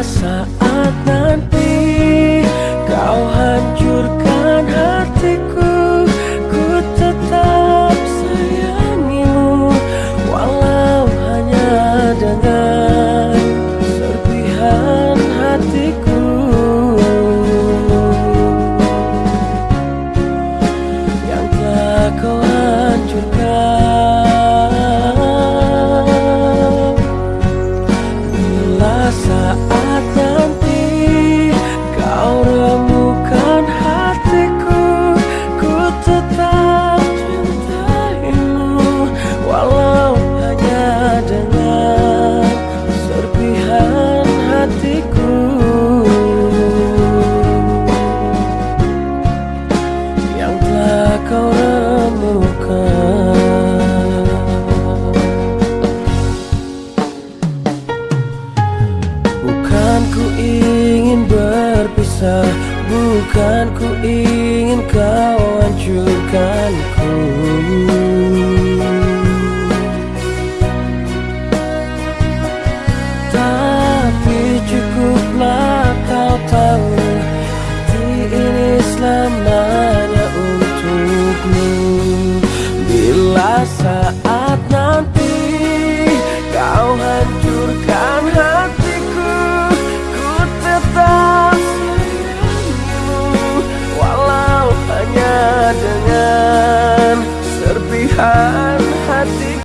saat nanti kau hancurkan hatiku Ku tetap sayangimu walau hanya dengan serpihan hatiku. Yang telah kau hancurkan. rasa Bukan ku ingin kau hancurkanku Tapi cukuplah kau tahu Hati ini selamanya untukmu. Bila saat nanti